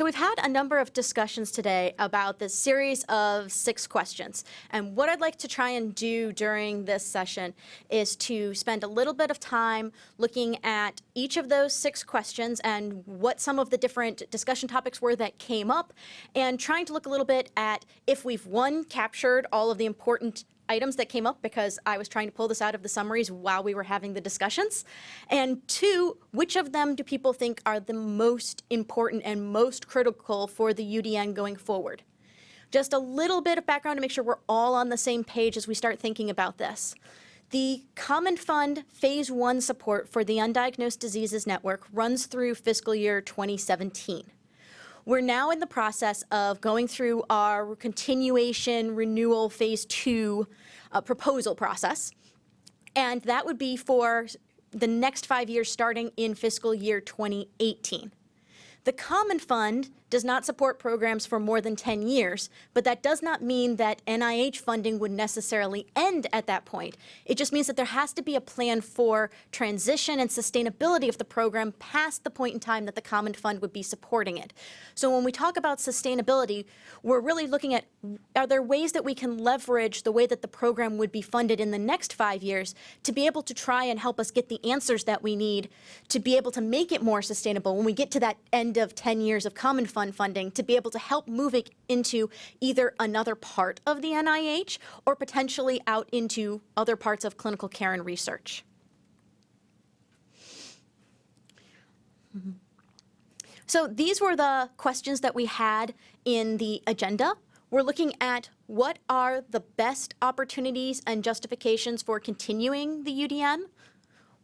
So we've had a number of discussions today about this series of six questions. And what I'd like to try and do during this session is to spend a little bit of time looking at each of those six questions and what some of the different discussion topics were that came up and trying to look a little bit at if we've one captured all of the important items that came up because I was trying to pull this out of the summaries while we were having the discussions. And two, which of them do people think are the most important and most critical for the UDN going forward? Just a little bit of background to make sure we're all on the same page as we start thinking about this. The Common Fund Phase 1 support for the Undiagnosed Diseases Network runs through fiscal year 2017. We're now in the process of going through our continuation renewal phase two uh, proposal process. And that would be for the next five years starting in fiscal year 2018. The Common Fund does not support programs for more than 10 years, but that does not mean that NIH funding would necessarily end at that point. It just means that there has to be a plan for transition and sustainability of the program past the point in time that the Common Fund would be supporting it. So when we talk about sustainability, we're really looking at are there ways that we can leverage the way that the program would be funded in the next five years to be able to try and help us get the answers that we need to be able to make it more sustainable when we get to that end of 10 years of Common Fund Fund funding to be able to help move it into either another part of the NIH or potentially out into other parts of clinical care and research. So these were the questions that we had in the agenda. We're looking at what are the best opportunities and justifications for continuing the UDN?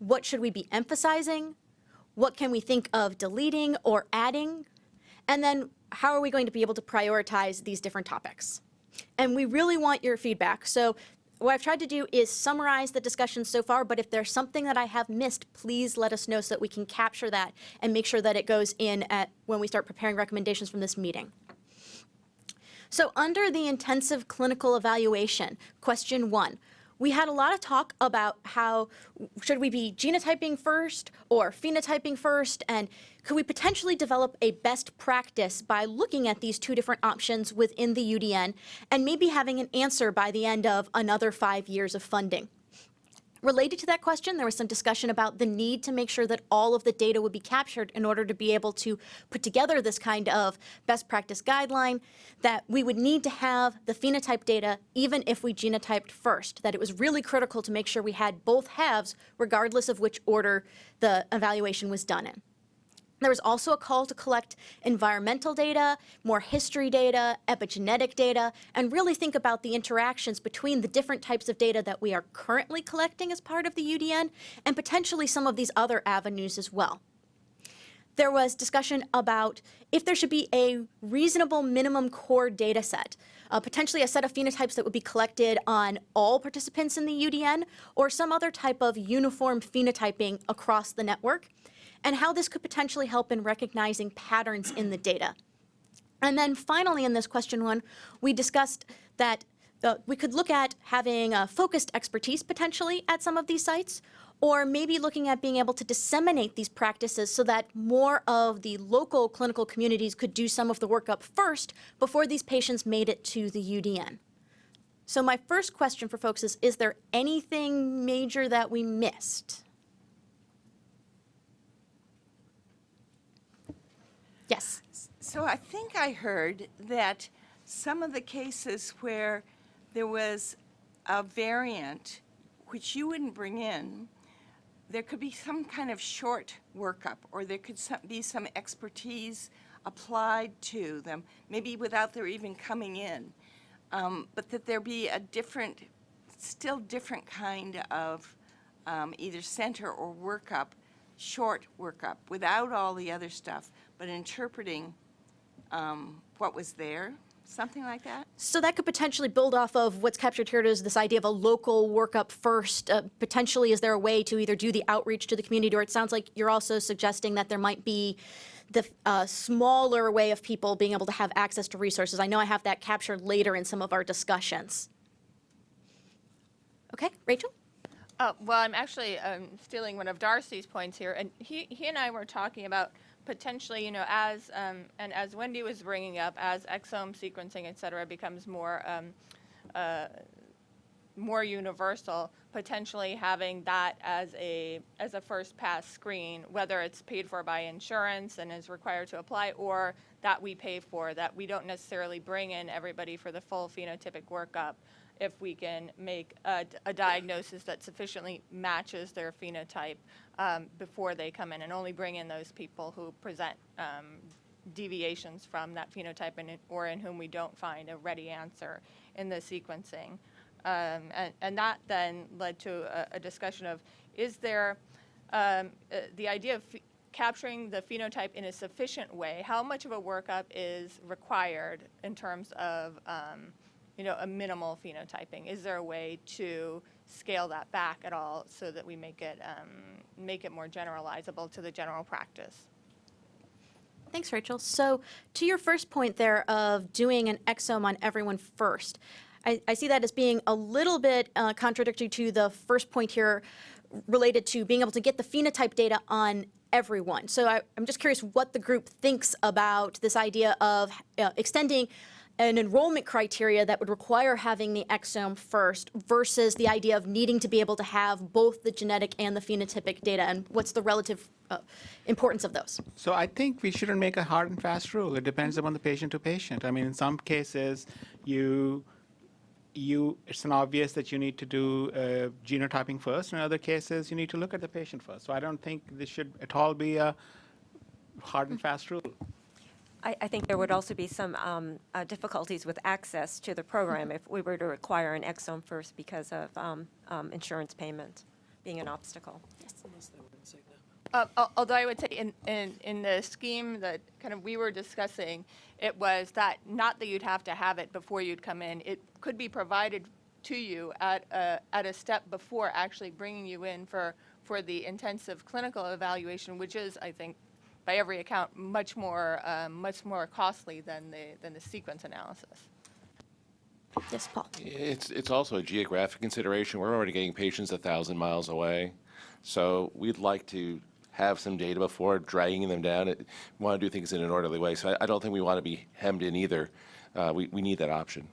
What should we be emphasizing? What can we think of deleting or adding? And then how are we going to be able to prioritize these different topics? And we really want your feedback. So what I've tried to do is summarize the discussion so far, but if there's something that I have missed, please let us know so that we can capture that and make sure that it goes in at when we start preparing recommendations from this meeting. So under the intensive clinical evaluation, question one, we had a lot of talk about how should we be genotyping first or phenotyping first, and could we potentially develop a best practice by looking at these two different options within the UDN and maybe having an answer by the end of another five years of funding. Related to that question, there was some discussion about the need to make sure that all of the data would be captured in order to be able to put together this kind of best practice guideline, that we would need to have the phenotype data even if we genotyped first, that it was really critical to make sure we had both halves regardless of which order the evaluation was done in. There was also a call to collect environmental data, more history data, epigenetic data, and really think about the interactions between the different types of data that we are currently collecting as part of the UDN and potentially some of these other avenues as well. There was discussion about if there should be a reasonable minimum core data set, uh, potentially a set of phenotypes that would be collected on all participants in the UDN, or some other type of uniform phenotyping across the network and how this could potentially help in recognizing patterns in the data. And then finally in this question one, we discussed that uh, we could look at having a focused expertise potentially at some of these sites, or maybe looking at being able to disseminate these practices so that more of the local clinical communities could do some of the work up first before these patients made it to the UDN. So my first question for folks is, is there anything major that we missed? Yes. So I think I heard that some of the cases where there was a variant which you wouldn't bring in, there could be some kind of short workup or there could some, be some expertise applied to them, maybe without their even coming in, um, but that there be a different, still different kind of um, either center or workup, short workup, without all the other stuff, but interpreting um, what was there, something like that? So that could potentially build off of what's captured here is this idea of a local workup first. Uh, potentially, is there a way to either do the outreach to the community, or it sounds like you're also suggesting that there might be the uh, smaller way of people being able to have access to resources. I know I have that captured later in some of our discussions. Okay, Rachel? Uh, well, I'm actually um, stealing one of Darcy's points here, and he, he and I were talking about potentially, you know, as um, and as Wendy was bringing up, as exome sequencing, et cetera, becomes more um, uh, more universal, potentially having that as a as a first pass screen, whether it's paid for by insurance and is required to apply, or that we pay for, that we don't necessarily bring in everybody for the full phenotypic workup if we can make a, a diagnosis that sufficiently matches their phenotype um, before they come in, and only bring in those people who present um, deviations from that phenotype and, or in whom we don't find a ready answer in the sequencing. Um, and, and that then led to a, a discussion of, is there, um, uh, the idea of capturing the phenotype in a sufficient way, how much of a workup is required in terms of, um, you know, a minimal phenotyping? Is there a way to scale that back at all so that we make it, um, make it more generalizable to the general practice? Thanks, Rachel. So to your first point there of doing an exome on everyone first, I, I see that as being a little bit uh, contradictory to the first point here related to being able to get the phenotype data on everyone. So I, I'm just curious what the group thinks about this idea of uh, extending an enrollment criteria that would require having the exome first versus the idea of needing to be able to have both the genetic and the phenotypic data, and what's the relative uh, importance of those? So I think we shouldn't make a hard and fast rule. It depends upon the patient to patient. I mean, in some cases, you you it's an obvious that you need to do uh, genotyping first. In other cases, you need to look at the patient first. So I don't think this should at all be a hard and fast rule. I, I think there would also be some um, uh, difficulties with access to the program if we were to require an exome first because of um, um, insurance payment being an obstacle. Uh, Although I would say in, in, in the scheme that kind of we were discussing, it was that, not that you'd have to have it before you'd come in, it could be provided to you at a, at a step before actually bringing you in for, for the intensive clinical evaluation, which is, I think, by every account, much more, um, much more costly than the, than the sequence analysis. Yes, Paul. It's, it's also a geographic consideration. We're already getting patients a thousand miles away. So we'd like to have some data before dragging them down. It- We want to do things in an orderly way. So I, I don't think we want to be hemmed in either. Uh, we, we need that option.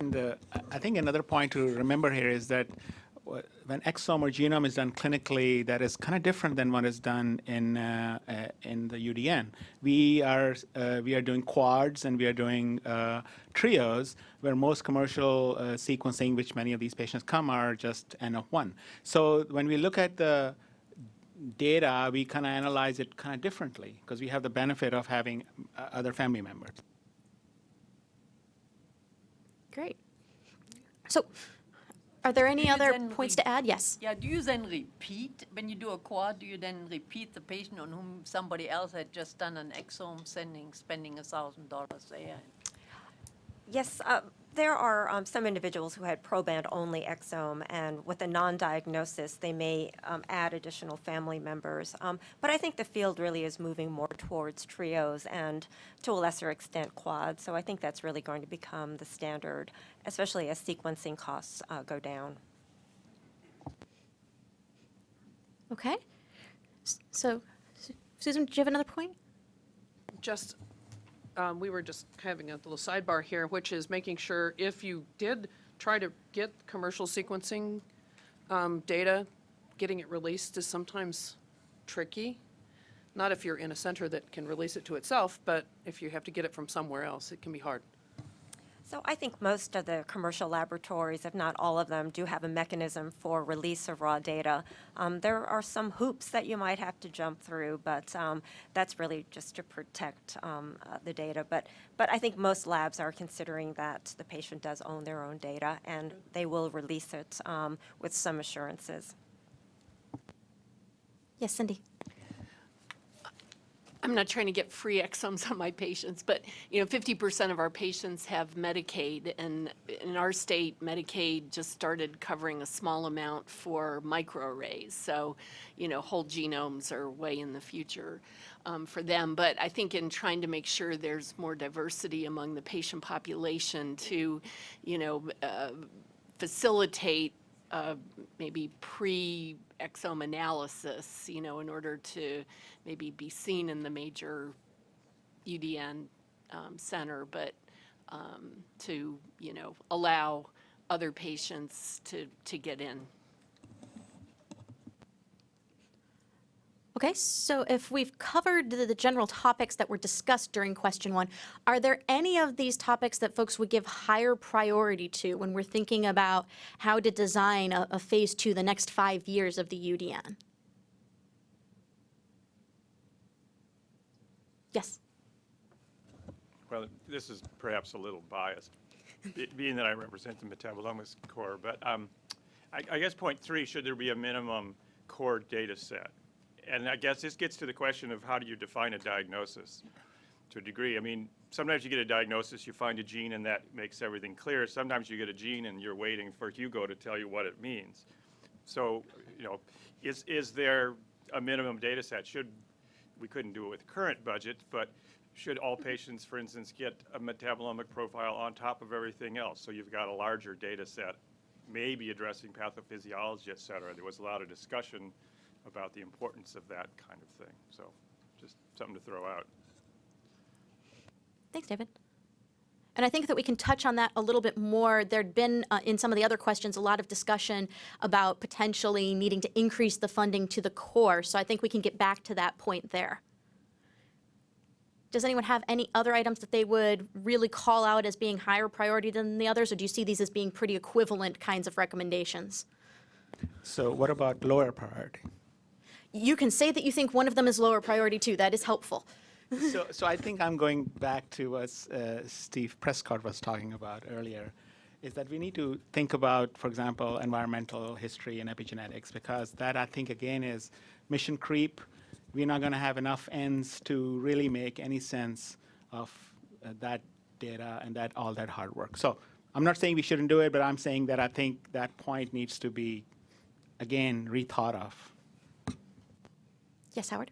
And uh, I- I think another point to remember here is that wh- when exome or genome is done clinically, that is kind of different than what is done in uh, uh, in the UDN. We are uh, we are doing quads and we are doing uh, trios, where most commercial uh, sequencing, which many of these patients come, are just n of one. So when we look at the data, we kind of analyze it kind of differently because we have the benefit of having other family members. Great. So, are there any other points to add? Yes. Yeah, do you then repeat, when you do a quad, do you then repeat the patient on whom somebody else had just done an exome, sending, spending a thousand dollars there? Yes, uh, there are um, some individuals who had proband-only exome, and with a non-diagnosis, they may um, add additional family members. Um, But I think the field really is moving more towards trios and, to a lesser extent, quads. So I think that's really going to become the standard, especially as sequencing costs uh, go down. Okay. So, Susan, do you have another point? just, um, we were just having a little sidebar here, which is making sure if you did try to get commercial sequencing um, data, getting it released is sometimes tricky. Not if you're in a center that can release it to itself, but if you have to get it from somewhere else, it can be hard. So I think most of the commercial laboratories, if not all of them, do have a mechanism for release of raw data. Um, There are some hoops that you might have to jump through, but um, that's really just to protect um, uh, the data. But, but I think most labs are considering that the patient does own their own data, and they will release it um, with some assurances. Yes, Cindy. I'm not trying to get free exomes on my patients, but, you know, 50% of our patients have Medicaid, and in our state, Medicaid just started covering a small amount for microarrays. So, you know, whole genomes are way in the future um, for them. But I think in trying to make sure there's more diversity among the patient population to, you know, uh, facilitate a maybe pre-exome analysis, you know, in order to maybe be seen in the major UDN um, center, but um, to, you know, allow other patients to, to get in. Okay, so if we've covered the, the general topics that were discussed during question one, are there any of these topics that folks would give higher priority to when we're thinking about how to design a, a phase two, the next five years of the UDN? Yes. Well, this is perhaps a little biased, being that I represent the Metabolomics Core, but um, I I guess point three, should there be a minimum core data set? And I guess this gets to the question of how do you define a diagnosis to a degree? I mean, sometimes you get a diagnosis, you find a gene, and that makes everything clear. Sometimes you get a gene and you're waiting for Hugo to tell you what it means. So, you know, is, is there a minimum data set? Should, we couldn't do it with current budget, but should all patients, for instance, get a metabolomic profile on top of everything else? So you've got a larger data set, maybe addressing pathophysiology, et cetera. There was a lot of discussion about the importance of that kind of thing. So just something to throw out. Thanks, David. And I think that we can touch on that a little bit more. There'd been, uh, in some of the other questions, a lot of discussion about potentially needing to increase the funding to the core. So I think we can get back to that point there. Does anyone have any other items that they would really call out as being higher priority than the others, or do you see these as being pretty equivalent kinds of recommendations? So what about lower priority? You can say that you think one of them is lower priority too. That is helpful. So, so I think I'm going back to what uh, Steve Prescott was talking about earlier, is that we need to think about, for example, environmental history and epigenetics, because that I think again is mission creep. We're not going to have enough ends to really make any sense of uh, that data and that all that hard work. So I'm not saying we shouldn't do it, but I'm saying that I think that point needs to be, again, rethought of. Yes, Howard?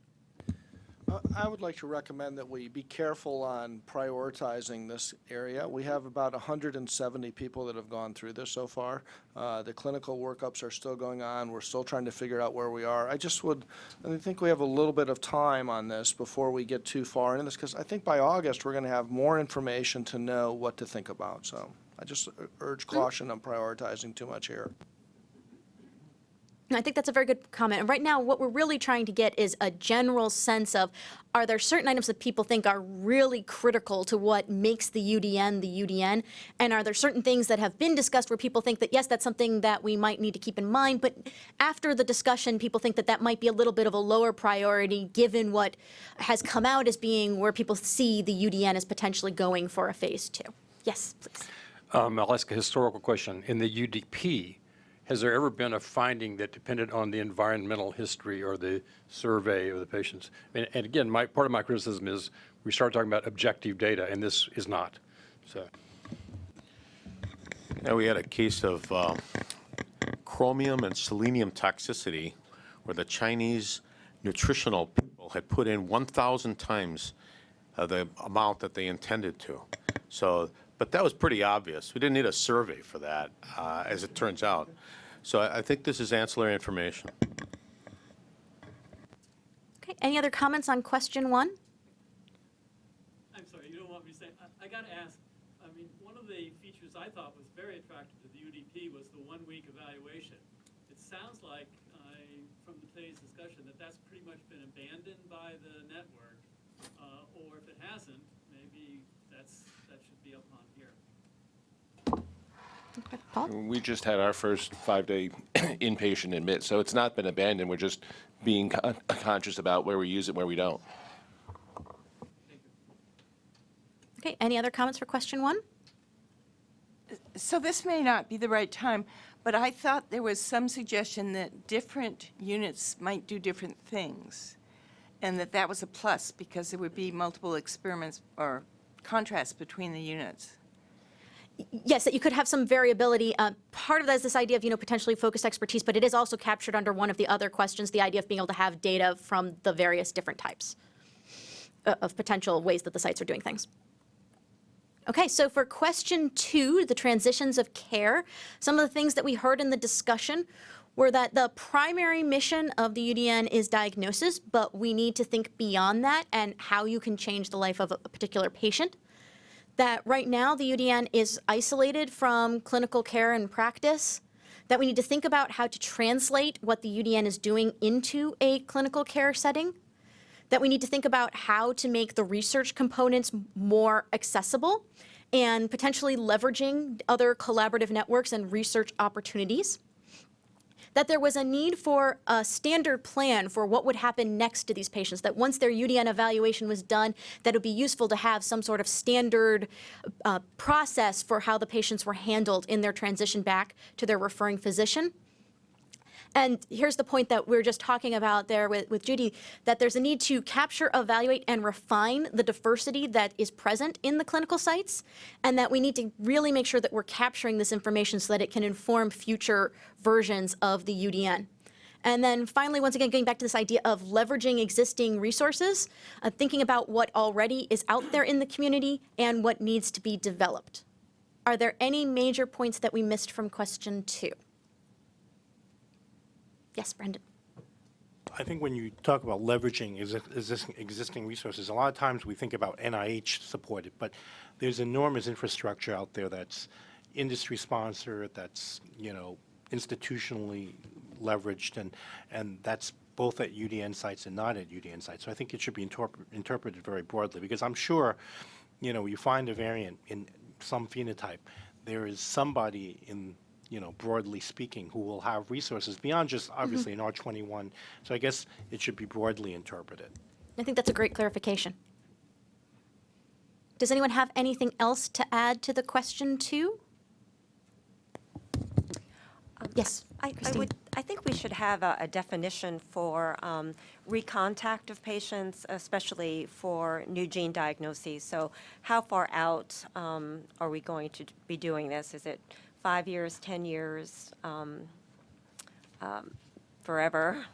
Uh, I would like to recommend that we be careful on prioritizing this area. We have about 170 people that have gone through this so far. Uh, The clinical workups are still going on. We're still trying to figure out where we are. I just would, I think we have a little bit of time on this before we get too far into this, because I think by August, we're going to have more information to know what to think about. So I just urge caution on prioritizing too much here. I think that's a very good comment. And right now, what we're really trying to get is a general sense of, are there certain items that people think are really critical to what makes the UDN the UDN? And are there certain things that have been discussed where people think that, yes, that's something that we might need to keep in mind, but after the discussion, people think that that might be a little bit of a lower priority given what has come out as being where people see the UDN as potentially going for a phase two? Yes, please. Um, I'll ask a historical question. In the UDP, has there ever been a finding that depended on the environmental history or the survey of the patients? And, and again, my, part of my criticism is we start talking about objective data, and this is not. So, Yeah, we had a case of uh, chromium and selenium toxicity where the Chinese nutritional people had put in 1,000 times uh, the amount that they intended to. So, but that was pretty obvious. We didn't need a survey for that, uh, as it turns out. So I I think this is ancillary information. Okay, any other comments on question one? I'm sorry, you don't want me to say, I, I gotta ask, I mean, one of the features I thought was very attractive to the UDP was the one-week evaluation. It sounds like, I, from today's discussion, that that's pretty much been abandoned by the network. Uh, or if it hasn't, maybe that's, that should be up on here. Okay, Paul? We just had our first five-day inpatient admit, so it's not been abandoned. We're just being con- uh, conscious about where we use it, and where we don't. Okay, any other comments for question one? So this may not be the right time, but I thought there was some suggestion that different units might do different things, and that that was a plus because there would be multiple experiments or contrasts between the units. Yes, that you could have some variability. Uh, part of that is this idea of, you know, potentially focused expertise, but it is also captured under one of the other questions, the idea of being able to have data from the various different types uh, of potential ways that the sites are doing things. Okay, so for question two, the transitions of care, some of the things that we heard in the discussion were that the primary mission of the UDN is diagnosis, but we need to think beyond that and how you can change the life of a particular patient. That right now the UDN is isolated from clinical care and practice, that we need to think about how to translate what the UDN is doing into a clinical care setting, that we need to think about how to make the research components more accessible and potentially leveraging other collaborative networks and research opportunities. That there was a need for a standard plan for what would happen next to these patients, that once their UDN evaluation was done, that it would be useful to have some sort of standard uh, process for how the patients were handled in their transition back to their referring physician. And here's the point that we are just talking about there with, with Judy, that there's a need to capture, evaluate, and refine the diversity that is present in the clinical sites, and that we need to really make sure that we're capturing this information so that it can inform future versions of the UDN. And then finally, once again, going back to this idea of leveraging existing resources, uh, thinking about what already is out there in the community and what needs to be developed. Are there any major points that we missed from question two? Yes, Brendan. I think when you talk about leveraging existing, existing resources, a lot of times we think about NIH supported, but there's enormous infrastructure out there that's industry sponsored, that's, you know, institutionally leveraged, and, and that's both at UDN sites and not at UDN sites. So I think it should be interpre interpreted very broadly, because I'm sure, you know, you find a variant in some phenotype, there is somebody in you know, broadly speaking, who will have resources beyond just obviously an R21. So I guess it should be broadly interpreted. I think that's a great clarification. Does anyone have anything else to add to the question two? yes, I, I would, I think we should have a, a definition for um, recontact of patients, especially for new gene diagnoses. So how far out um, are we going to be doing this? Is it five years, 10 years, um, um, forever.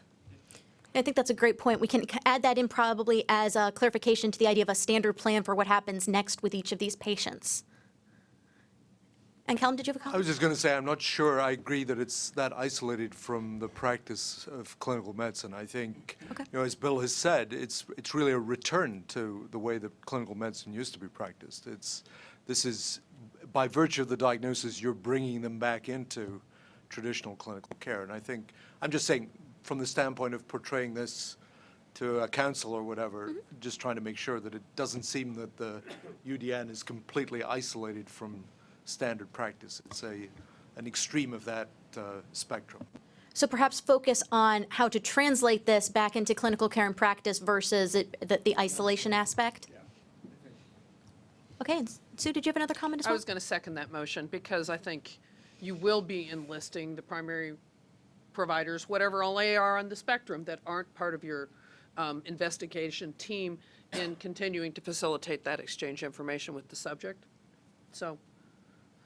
I think that's a great point. We can add that in probably as a clarification to the idea of a standard plan for what happens next with each of these patients. And Callum, did you have a comment? I was just going to say, I'm not sure I agree that it's that isolated from the practice of clinical medicine. I think, okay. you know, as Bill has said, it's it's really a return to the way that clinical medicine used to be practiced. It's this is by virtue of the diagnosis, you're bringing them back into traditional clinical care. And I think, I'm just saying, from the standpoint of portraying this to a council or whatever, mm -hmm. just trying to make sure that it doesn't seem that the UDN is completely isolated from standard practice. It's a, an extreme of that uh, spectrum. So perhaps focus on how to translate this back into clinical care and practice versus it, the, the isolation aspect? Yeah. Okay, Sue, did you have another comment as well? I was going to second that motion because I think you will be enlisting the primary providers, whatever all they are on the spectrum, that aren't part of your um, investigation team in continuing to facilitate that exchange of information with the subject. So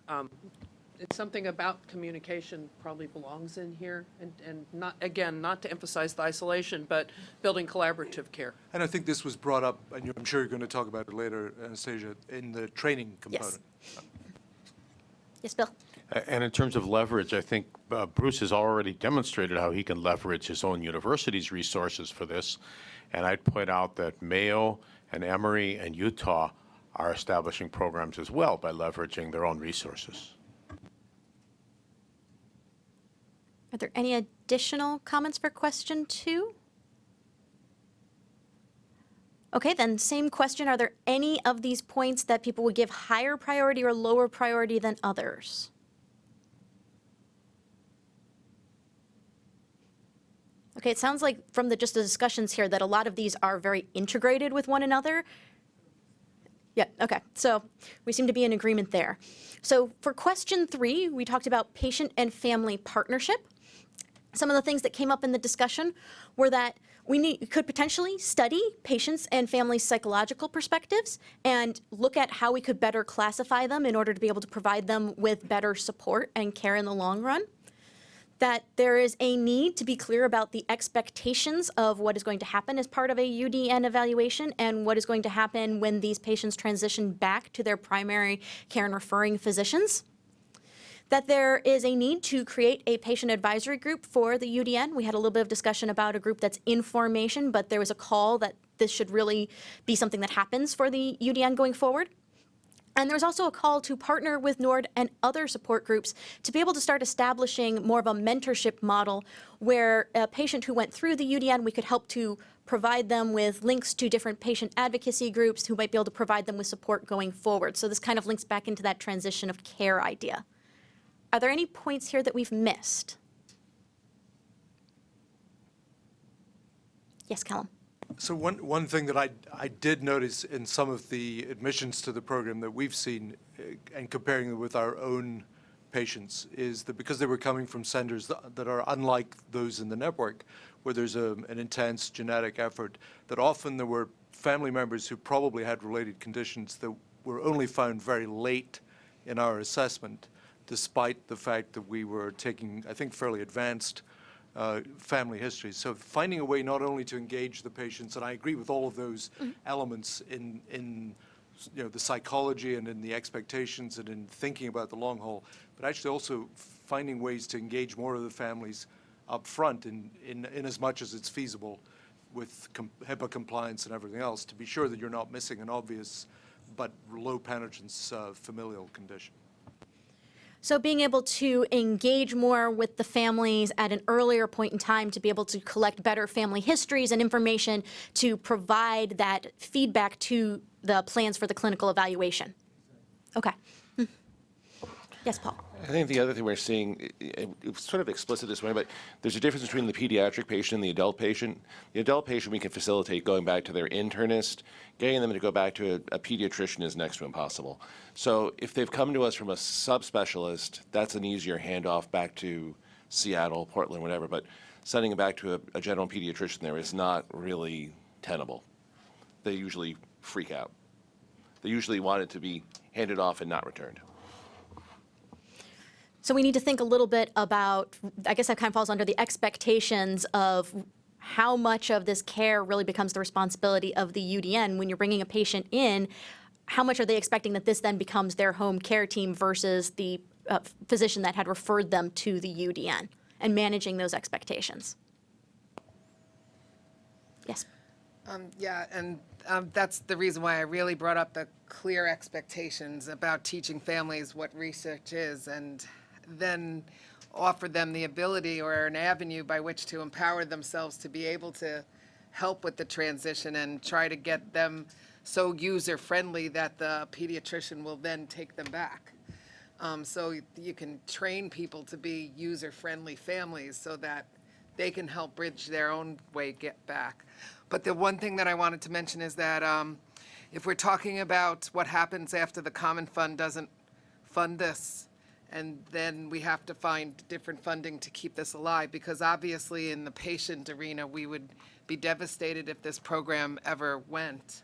um, it's something about communication probably belongs in here, and, and not, again, not to emphasize the isolation, but building collaborative care. And I think this was brought up, and I'm sure you're going to talk about it later, Anastasia, in the training component. Yes, yes Bill. And in terms of leverage, I think uh, Bruce has already demonstrated how he can leverage his own university's resources for this. And I'd point out that Mayo and Emory and Utah are establishing programs as well by leveraging their own resources. Are there any additional comments for question two? Okay, then same question. Are there any of these points that people would give higher priority or lower priority than others? Okay, it sounds like from the just the discussions here that a lot of these are very integrated with one another. Yeah, okay, so we seem to be in agreement there. So for question three, we talked about patient and family partnership. Some of the things that came up in the discussion were that we need, could potentially study patients and families' psychological perspectives and look at how we could better classify them in order to be able to provide them with better support and care in the long run. that there is a need to be clear about the expectations of what is going to happen as part of a UDN evaluation and what is going to happen when these patients transition back to their primary care and referring physicians. That there is a need to create a patient advisory group for the UDN. We had a little bit of discussion about a group that's in formation, but there was a call that this should really be something that happens for the UDN going forward. And there's also a call to partner with NORD and other support groups to be able to start establishing more of a mentorship model where a patient who went through the UDN, we could help to provide them with links to different patient advocacy groups who might be able to provide them with support going forward. So this kind of links back into that transition of care idea. Are there any points here that we've missed? Yes, Callum. So one, one thing that I, I did notice in some of the admissions to the program that we've seen, uh, and comparing it with our own patients, is that because they were coming from centers that, that are unlike those in the network, where there's a, an intense genetic effort, that often there were family members who probably had related conditions that were only found very late in our assessment, despite the fact that we were taking, I think, fairly advanced uh, family histories. So finding a way not only to engage the patients, and I agree with all of those elements in, in you know, the psychology and in the expectations and in thinking about the long haul, but actually also finding ways to engage more of the families up front in, in, in as much as it's feasible with com HIPAA compliance and everything else to be sure that you're not missing an obvious but low penetrance uh, familial condition. So being able to engage more with the families at an earlier point in time to be able to collect better family histories and information to provide that feedback to the plans for the clinical evaluation. Okay. Hmm. Yes, Paul. I think the other thing we're seeing, i- i- it's sort of explicit this way, but there's a difference between the pediatric patient and the adult patient. The adult patient, we can facilitate going back to their internist. Getting them to go back to a, a pediatrician is next to impossible. So if they've come to us from a subspecialist, that's an easier handoff back to Seattle, Portland, whatever. But sending them back to a, a general pediatrician there is not really tenable. They usually freak out. They usually want it to be handed off and not returned. So we need to think a little bit about, I guess that kind of falls under the expectations of how much of this care really becomes the responsibility of the UDN. When you're bringing a patient in, how much are they expecting that this then becomes their home care team versus the uh, physician that had referred them to the UDN and managing those expectations? Yes. Um, yeah, and um, that's the reason why I really brought up the clear expectations about teaching families what research is and then offer them the ability or an avenue by which to empower themselves to be able to help with the transition and try to get them so user-friendly that the pediatrician will then take them back. Um, so you can train people to be user-friendly families so that they can help bridge their own way get back. But the one thing that I wanted to mention is that um, if we're talking about what happens after the common fund doesn't fund this, and then we have to find different funding to keep this alive, because obviously in the patient arena, we would be devastated if this program ever went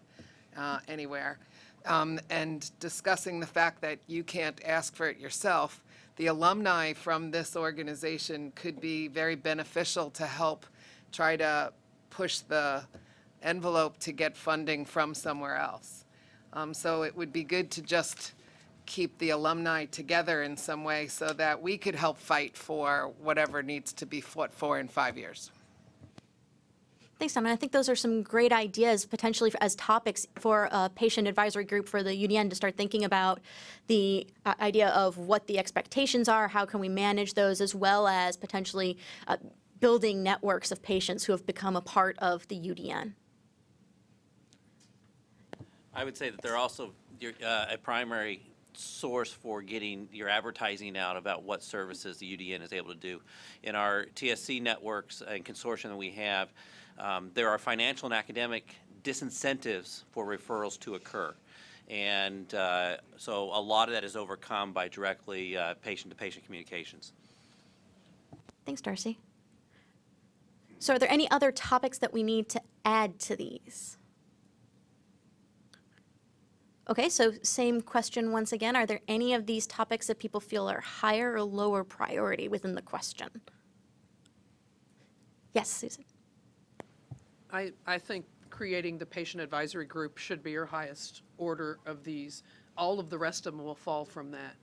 uh, anywhere. Um, and discussing the fact that you can't ask for it yourself, the alumni from this organization could be very beneficial to help try to push the envelope to get funding from somewhere else. Um, so it would be good to just keep the alumni together in some way so that we could help fight for whatever needs to be fought for in five years. Thanks, Tom. And I think those are some great ideas potentially as topics for a patient advisory group for the UDN to start thinking about the uh, idea of what the expectations are, how can we manage those, as well as potentially uh, building networks of patients who have become a part of the UDN. I would say that they're also uh, a primary source for getting your advertising out about what services the UDN is able to do. In our TSC networks and consortium that we have, um, there are financial and academic disincentives for referrals to occur. And uh, so a lot of that is overcome by directly uh, patient-to-patient communications. Thanks, Darcy. So are there any other topics that we need to add to these? Okay, so same question once again. Are there any of these topics that people feel are higher or lower priority within the question? Yes, Susan. I, I think creating the patient advisory group should be your highest order of these. All of the rest of them will fall from that.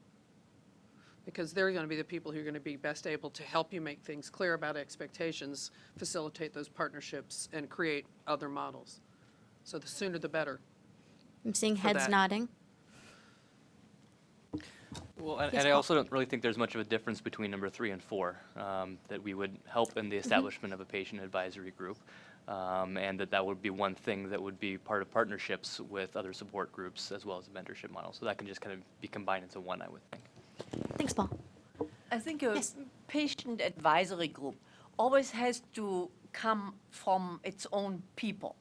Because they're going to be the people who are going to be best able to help you make things clear about expectations, facilitate those partnerships, and create other models. So the sooner the better. I'm seeing heads that. nodding. Well, and, Yes, and I also don't really think there's much of a difference between number three and four, um, that we would help in the establishment of a patient advisory group. Um, and that that would be one thing that would be part of partnerships with other support groups as well as a mentorship model. So that can just kind of be combined into one, I would think. Thanks, Paul. I think a patient advisory group always has to come from its own people.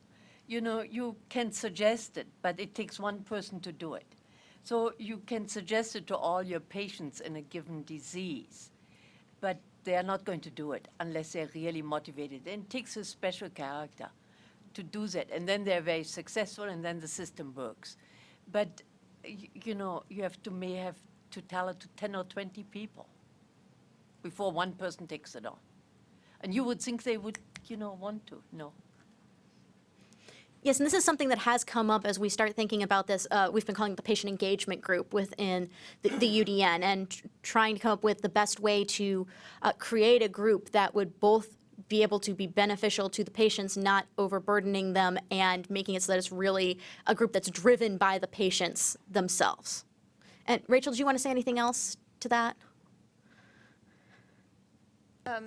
You know, you can suggest it, but it takes one person to do it. So you can suggest it to all your patients in a given disease, but they are not going to do it unless they're really motivated. And it takes a special character to do that. And then they're very successful, and then the system works. But, you know, you have to, may have to tell it to 10 or 20 people before one person takes it on. And you would think they would, you know, want to. No. Yes, and this is something that has come up as we start thinking about this. Uh, we've been calling it the patient engagement group within the, the UDN and tr- trying to come up with the best way to uh, create a group that would both be able to be beneficial to the patients, not overburdening them, and making it so that it's really a group that's driven by the patients themselves. And Rachel, do you want to say anything else to that? Um,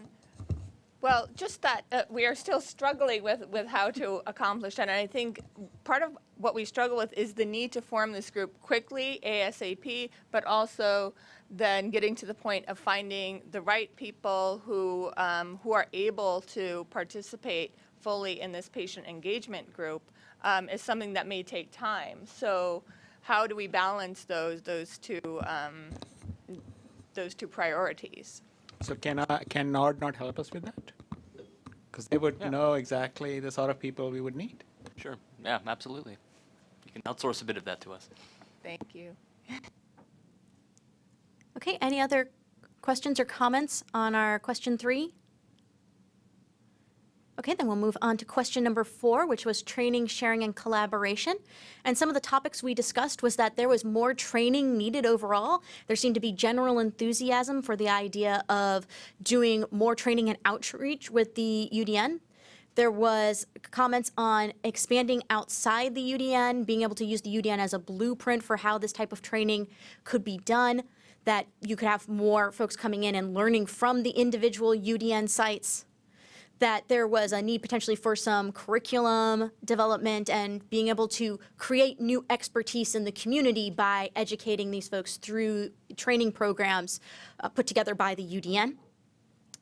Well, just that uh, we are still struggling with, with how to accomplish that. And I think part of what we struggle with is the need to form this group quickly, ASAP, but also then getting to the point of finding the right people who, um, who are able to participate fully in this patient engagement group um, is something that may take time. So how do we balance those, those two, um, those two priorities? So can, uh, can NORD not help us with that? Because they would know exactly the sort of people we would need. Sure. Yeah, absolutely. You can outsource a bit of that to us. Thank you. Okay, any other questions or comments on our question three? Okay, then we'll move on to question number four, which was training, sharing, and collaboration. And some of the topics we discussed was that there was more training needed overall. There seemed to be general enthusiasm for the idea of doing more training and outreach with the UDN. There was comments on expanding outside the UDN, being able to use the UDN as a blueprint for how this type of training could be done, that you could have more folks coming in and learning from the individual UDN sites that there was a need potentially for some curriculum development and being able to create new expertise in the community by educating these folks through training programs uh, put together by the UDN.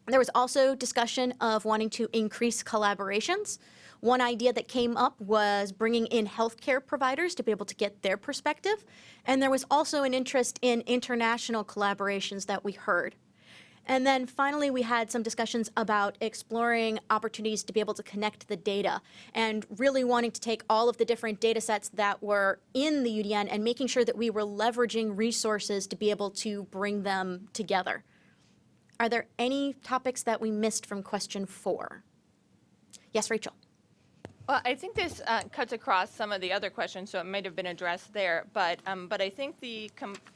There was also discussion of wanting to increase collaborations. One idea that came up was bringing in healthcare providers to be able to get their perspective. And there was also an interest in international collaborations that we heard. And then finally, we had some discussions about exploring opportunities to be able to connect the data and really wanting to take all of the different data sets that were in the UDN and making sure that we were leveraging resources to be able to bring them together. Are there any topics that we missed from question four? Yes, Rachel. Well, I think this uh, cuts across some of the other questions, so it might have been addressed there. But um, but I think the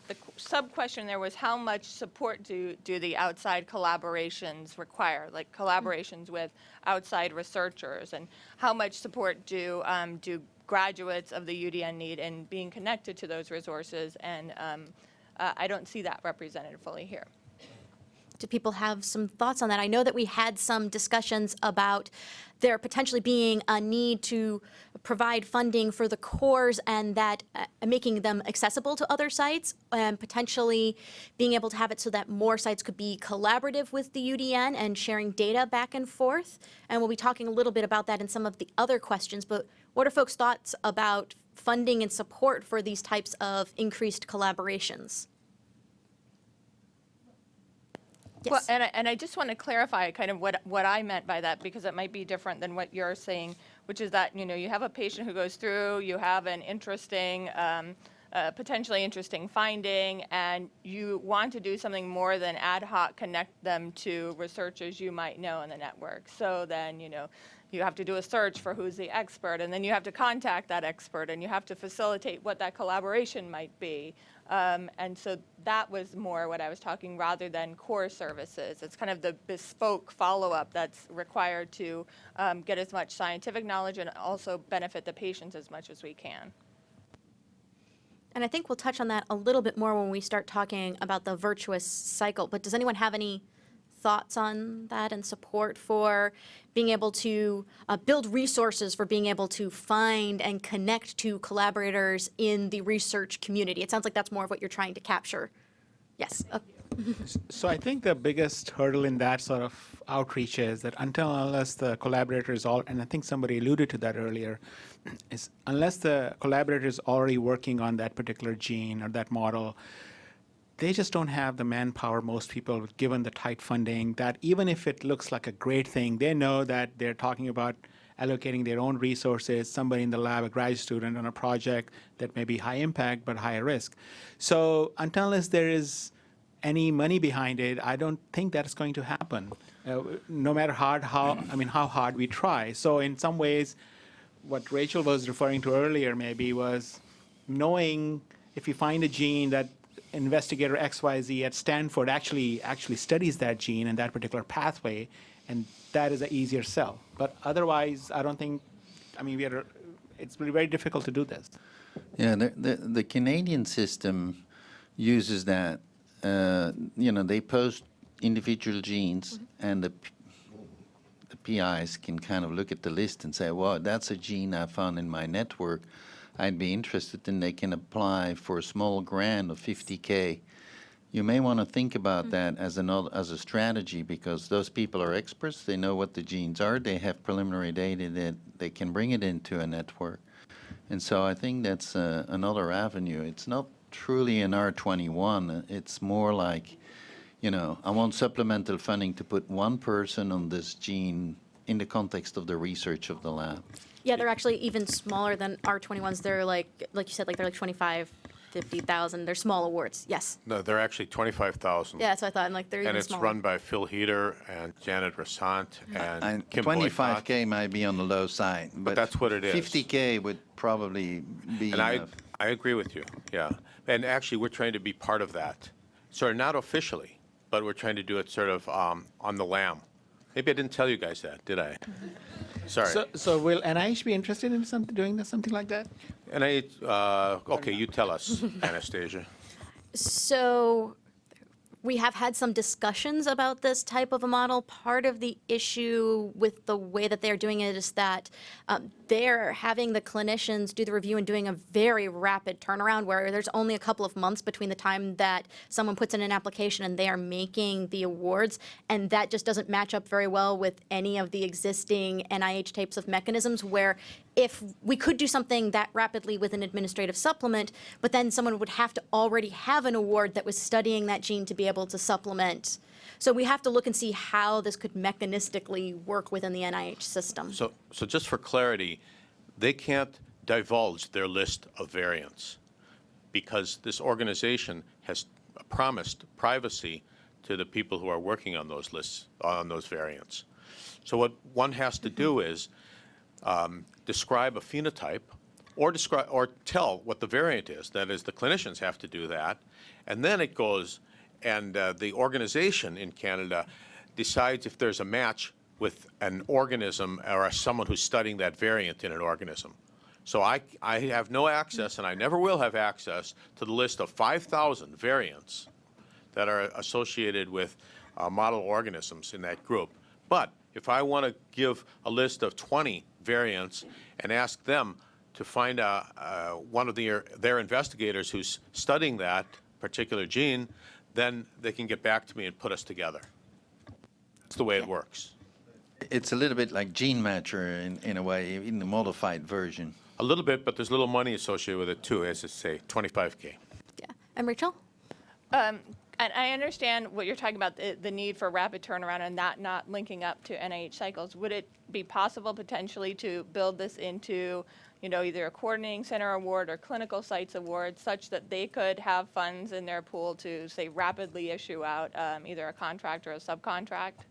the sub question there was how much support do do the outside collaborations require, like collaborations with outside researchers, and how much support do um, do graduates of the UDN need in being connected to those resources? And um, uh, I don't see that represented fully here. Do people have some thoughts on that? I know that we had some discussions about there potentially being a need to provide funding for the cores and that uh, making them accessible to other sites and potentially being able to have it so that more sites could be collaborative with the UDN and sharing data back and forth. And we'll be talking a little bit about that in some of the other questions, but what are folks' thoughts about funding and support for these types of increased collaborations? Well, and I, and I just want to clarify kind of what, what I meant by that, because it might be different than what you're saying, which is that, you know, you have a patient who goes through, you have an interesting um, a potentially interesting finding and you want to do something more than ad hoc connect them to researchers you might know in the network. So then, you know, you have to do a search for who's the expert and then you have to contact that expert and you have to facilitate what that collaboration might be. Um, and so that was more what I was talking rather than core services. It's kind of the bespoke follow-up that's required to um, get as much scientific knowledge and also benefit the patients as much as we can. And I think we'll touch on that a little bit more when we start talking about the virtuous cycle. But does anyone have any thoughts on that and support for being able to uh, build resources for being able to find and connect to collaborators in the research community? It sounds like that's more of what you're trying to capture. Yes. Uh, So I think the biggest hurdle in that sort of outreach is that until unless the collaborator is all, and I think somebody alluded to that earlier, is unless the collaborator is already working on that particular gene or that model, they just don't have the manpower, most people, given the tight funding, that even if it looks like a great thing, they know that they're talking about allocating their own resources, somebody in the lab, a graduate student on a project that may be high impact but higher risk. So unless there is any money behind it, I don't think that's going to happen. Uh, no matter hard how I mean how hard we try. So in some ways, what Rachel was referring to earlier maybe was knowing if you find a gene that investigator XYZ at Stanford actually actually studies that gene and that particular pathway, and that is an easier sell. But otherwise, I don't think. I mean, we are. It's very difficult to do this. Yeah, the, the, the Canadian system uses that. Uh, you know, they post individual genes, and the, the PIs can kind of look at the list and say, well, that's a gene I found in my network. I'd be interested, in, they can apply for a small grant of 50K. You may want to think about that as another, as a strategy because those people are experts. They know what the genes are. They have preliminary data that they can bring it into a network. And so I think that's uh, another avenue. It's not truly an R21. It's more like, you know, I want supplemental funding to put one person on this gene in the context of the research of the lab. Yeah, they're actually even smaller than R21s. They're like, like you said, like they're like 25, 50,000. They're small awards. Yes. No, they're actually 25,000. Yeah, that's what I thought. And like they're And even it's smaller. run by Phil Hieter and Janet Rossant and And Kym 25K might be on the low side, but that's what it is. 50K would probably be And I, enough. I agree with you, yeah. And actually, we're trying to be part of that. Sort of not officially, but we're trying to do it sort of um, on the lam. Maybe I didn't tell you guys that, did I? Sorry. So, so will NIH be interested in something doing this, something like that? And I, uh, okay, you tell us, Anastasia. So we have had some discussions about this type of a model. Part of the issue with the way that they're doing it is that um, they're having the clinicians do the review and doing a very rapid turnaround where there's only a couple of months between the time that someone puts in an application and they are making the awards. And that just doesn't match up very well with any of the existing NIH types of mechanisms where if we could do something that rapidly with an administrative supplement, but then someone would have to already have an award that was studying that gene to be able to supplement. So we have to look and see how this could mechanistically work within the NIH system. So, so just for clarity, they can't divulge their list of variants because this organization has promised privacy to the people who are working on those lists, on those variants. So what one has to do mm-hmm. is um, describe a phenotype or describe, or tell what the variant is. That is, the clinicians have to do that. And then it goes, and uh, the organization in Canada decides if there's a match with an organism or someone who's studying that variant in an organism. So I, I have no access, and I never will have access, to the list of 5,000 variants that are associated with uh, model organisms in that group. But if I want to give a list of 20 variants and ask them to find a, uh, one of their, their investigators who's studying that particular gene, then they can get back to me and put us together. That's the way it works. It's a little bit like Gene Matcher in, in a way, in the modified version. A little bit, but there's a little money associated with it too, as I say, 25K. Yeah. And Rachel? Um, And I understand what you're talking about, the, the need for rapid turnaround and that not linking up to NIH cycles. Would it be possible potentially to build this into, you know, either a coordinating center award or clinical sites award such that they could have funds in their pool to, say, rapidly issue out um, either a contract or a subcontract?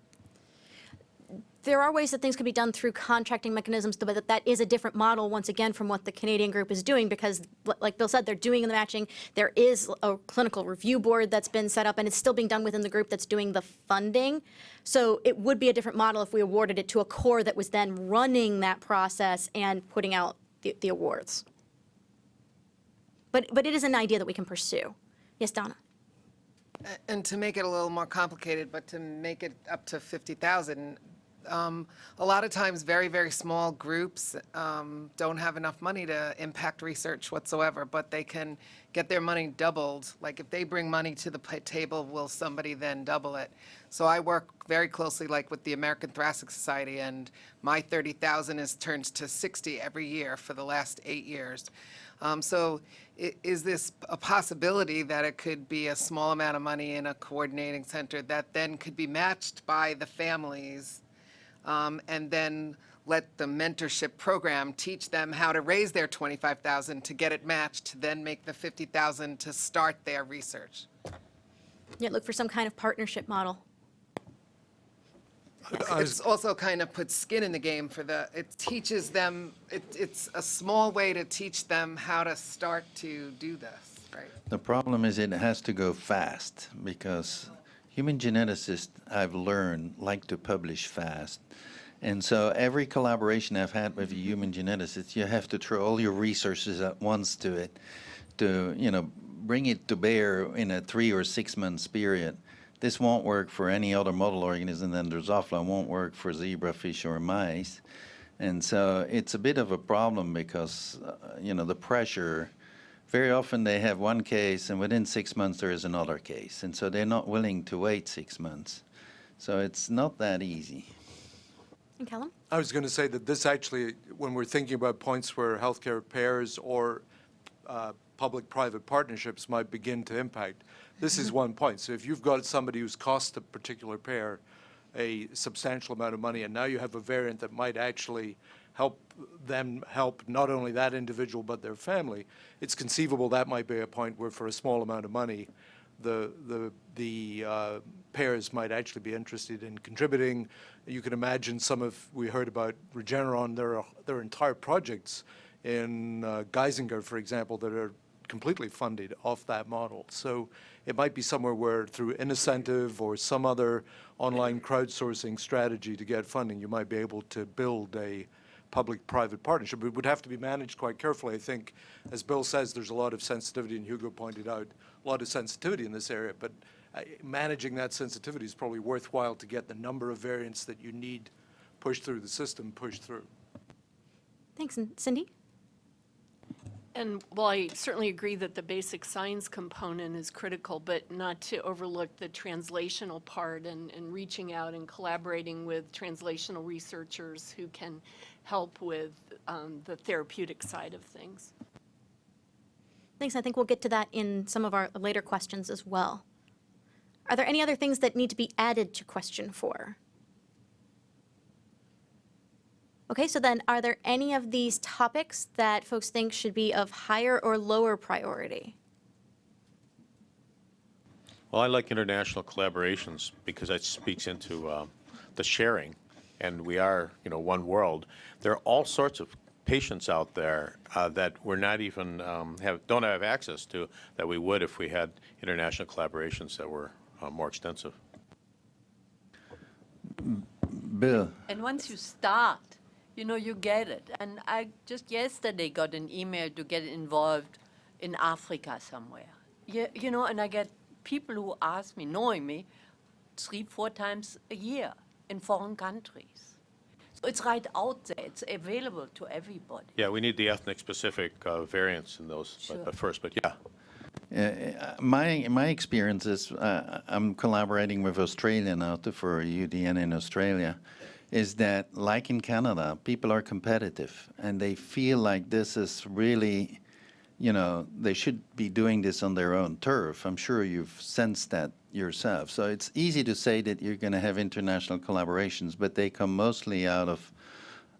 There are ways that things can be done through contracting mechanisms, but that, that is a different model, once again, from what the Canadian group is doing, because like Bill said, they're doing the matching. There is a clinical review board that's been set up, and it's still being done within the group that's doing the funding. So it would be a different model if we awarded it to a core that was then running that process and putting out the, the awards. But, but it is an idea that we can pursue. Yes, Donna? And to make it a little more complicated, but to make it up to 50,000, um, a lot of times, very, very small groups um, don't have enough money to impact research whatsoever, but they can get their money doubled. Like if they bring money to the table, will somebody then double it? So I work very closely, like with the American Thoracic Society, and my 30,000 is turned to 60 every year for the last eight years. Um, so is this a possibility that it could be a small amount of money in a coordinating center that then could be matched by the families? Um, and then let the mentorship program teach them how to raise their 25,000 to get it matched, to then make the 50,000 to start their research. Yeah, look for some kind of partnership model. It's also kind of puts skin in the game for the, it teaches them, it, it's a small way to teach them how to start to do this, right? The problem is it has to go fast because human geneticists, I've learned, like to publish fast. And so every collaboration I've had with a human geneticist, you have to throw all your resources at once to it to, you know, bring it to bear in a three or six months period. This won't work for any other model organism than Drosophila, won't work for zebrafish or mice. And so it's a bit of a problem because, uh, you know, the pressure, very often they have one case and within six months there is another case. And so they're not willing to wait six months. So it's not that easy. And Callum? I was going to say that this actually, when we're thinking about points where healthcare payers or uh, public-private partnerships might begin to impact, this is one point. So if you've got somebody who's cost a particular payer a substantial amount of money, and now you have a variant that might actually help them help not only that individual but their family, it's conceivable that might be a point where for a small amount of money, the, the, the uh, payers might actually be interested in contributing. You can imagine some of, we heard about Regeneron, there are, there are entire projects in uh, Geisinger, for example, that are completely funded off that model. So it might be somewhere where through incentive or some other online crowdsourcing strategy to get funding, you might be able to build a public-private partnership. It would have to be managed quite carefully. I think, as Bill says, there's a lot of sensitivity, and Hugo pointed out, a lot of sensitivity in this area, but uh, managing that sensitivity is probably worthwhile to get the number of variants that you need pushed through the system pushed through. Thanks. And Cindy? And while I certainly agree that the basic science component is critical, but not to overlook the translational part and, and reaching out and collaborating with translational researchers who can help with um, the therapeutic side of things. Thanks. I think we'll get to that in some of our later questions as well. Are there any other things that need to be added to question four? Okay, so then are there any of these topics that folks think should be of higher or lower priority? Well, I like international collaborations because that speaks into uh, the sharing, and we are, you know, one world. There are all sorts of patients out there uh, that we're not even um, have don't have access to that we would if we had international collaborations that were uh, more extensive. Bill? And once you start, you know, you get it. And I just yesterday got an email to get involved in Africa somewhere. Yeah, you know, and I get people who ask me, knowing me, three, four times a year in foreign countries. So it's right out there. It's available to everybody. Yeah, we need the ethnic-specific uh, variants in those Sure. but, but first, but yeah. Uh, my my experience is uh, I'm collaborating with Australia now to, for UDN in Australia, is that like in Canada, people are competitive and they feel like this is really, you know, they should be doing this on their own turf. I'm sure you've sensed that yourself. So it's easy to say that you're going to have international collaborations, but they come mostly out of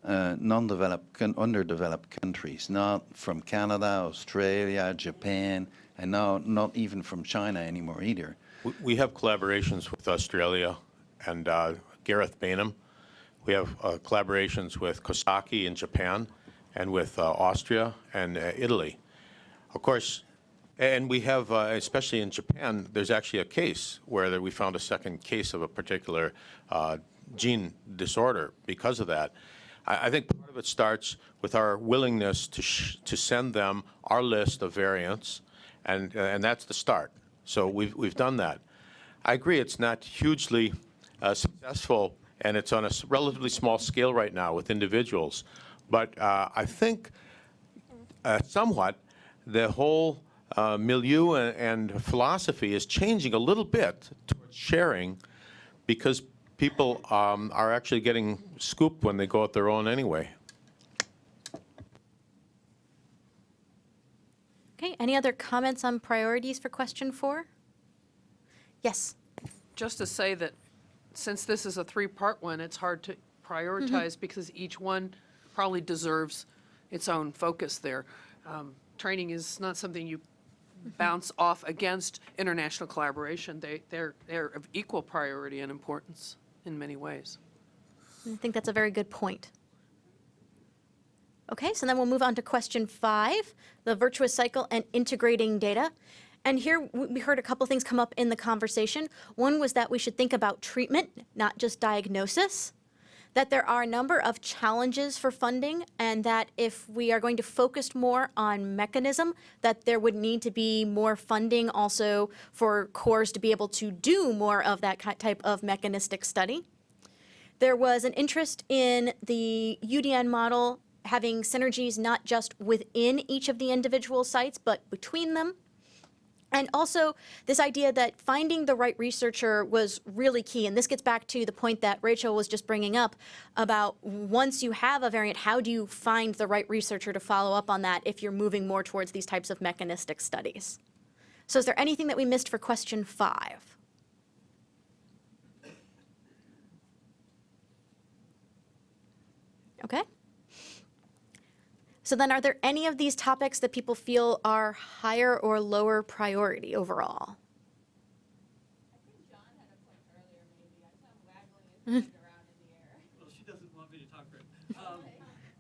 uh, non-developed, underdeveloped countries, not from Canada, Australia, Japan, and now not even from China anymore either. We- have collaborations with Australia and uh, Gareth Baynam. We have uh, collaborations with Kosaki in Japan and with uh, Austria and uh, Italy. Of course, and we have, uh, especially in Japan, there's actually a case where we found a second case of a particular uh, gene disorder because of that. I I think part of it starts with our willingness to to send them our list of variants, and and that's the start. So we've we've done that. I agree, it's not hugely uh, successful, and it's on a relatively small scale right now with individuals. But uh, I think uh, somewhat the whole uh, milieu and, and philosophy is changing a little bit towards sharing because people um, are actually getting scooped when they go out their own anyway. Okay, any other comments on priorities for question four? Yes. Just to say that since this is a three-part one, it's hard to prioritize because each one probably deserves its own focus there. Um, Training is not something you bounce off against international collaboration. They, they're, they're of equal priority and importance in many ways. I think that's a very good point. Okay, so then we'll move on to question five, the virtuous cycle and integrating data. And here we heard a couple things come up in the conversation. One was that we should think about treatment, not just diagnosis. That there are a number of challenges for funding, and that if we are going to focus more on mechanism, that there would need to be more funding also for cores to be able to do more of that type of mechanistic study. There was an interest in the UDN model having synergies not just within each of the individual sites, but between them. And also this idea that finding the right researcher was really key. And this gets back to the point that Rachel was just bringing up about once you have a variant, how do you find the right researcher to follow up on that if you're moving more towards these types of mechanistic studies? So is there anything that we missed for question five? Okay. So then are there any of these topics that people feel are higher or lower priority overall? Well, she doesn't want me to talk for her. Um,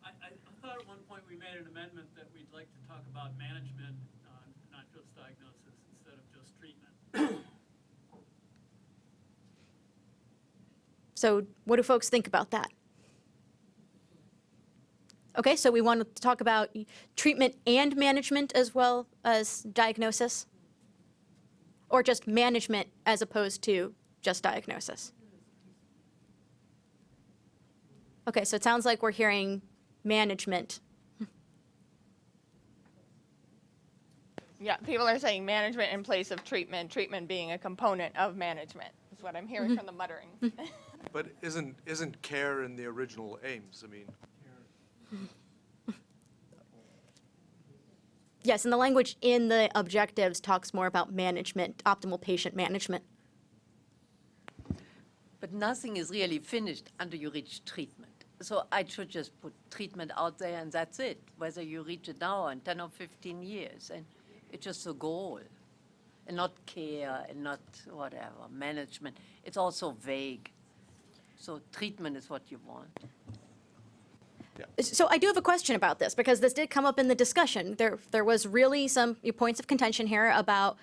I, I I thought at one point we made an amendment that we'd like to talk about management, uh, not just diagnosis, instead of just treatment. So what do folks think about that? Okay, so we want to talk about treatment and management as well as diagnosis? Or just management as opposed to just diagnosis? Okay, so it sounds like we're hearing management. Yeah, people are saying management in place of treatment, treatment being a component of management, is what I'm hearing mm-hmm. from the muttering. Mm-hmm. But isn't, isn't care in the original aims? I mean, Yes, and the language in the objectives talks more about management, optimal patient management. But nothing is really finished until you reach treatment. So I should just put treatment out there and that's it, whether you reach it now in 10 or 15 years. And it's just a goal, and not care and not whatever, management. It's also vague. So treatment is what you want. So I do have a question about this because this did come up in the discussion. There, there was really some points of contention here about